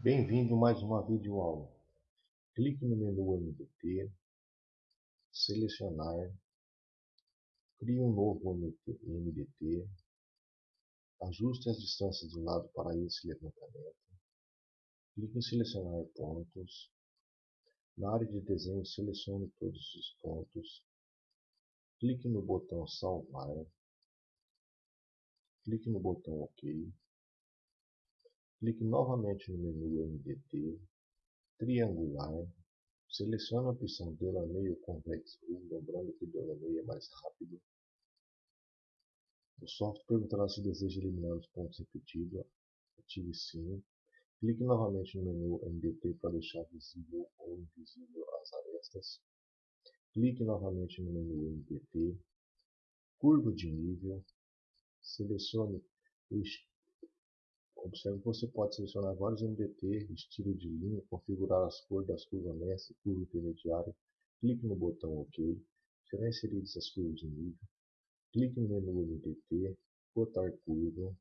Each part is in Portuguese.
Bem-vindo a mais uma videoaula. Clique no menu MDT, selecionar, crie um novo MDT, ajuste as distâncias do lado para esse levantamento, clique em selecionar pontos, na área de desenho selecione todos os pontos, clique no botão salvar, clique no botão OK, Clique novamente no menu MDT, triangular, selecione a opção Delameio Convex Rule, lembrando que Delameio é mais rápido. O software perguntará se deseja eliminar os pontos repetidos, ative sim. Clique novamente no menu MDT para deixar visível ou invisível as arestas. Clique novamente no menu MDT, curva de nível, selecione o Observe que você pode selecionar vários MDT, estilo de linha, configurar as cores das curvas mestre, curva intermediária. Clique no botão OK. Serão inseridas as curvas de nível. Clique no menu MDT, botar curva.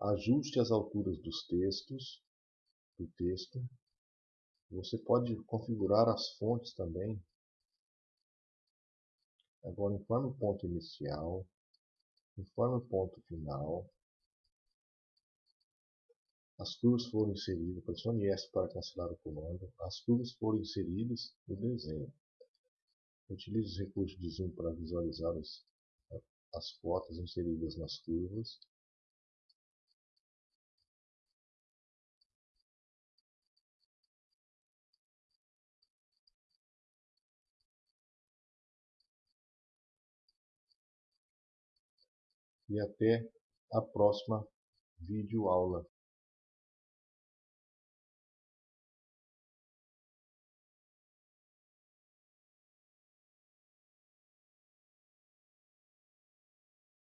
Ajuste as alturas dos textos, do texto. Você pode configurar as fontes também. Agora informe o ponto inicial, informe o ponto final. As curvas foram inseridas, pressione S para cancelar o comando. As curvas foram inseridas no desenho. Utilize os recursos de zoom para visualizar as, as cotas inseridas nas curvas. E até a próxima videoaula.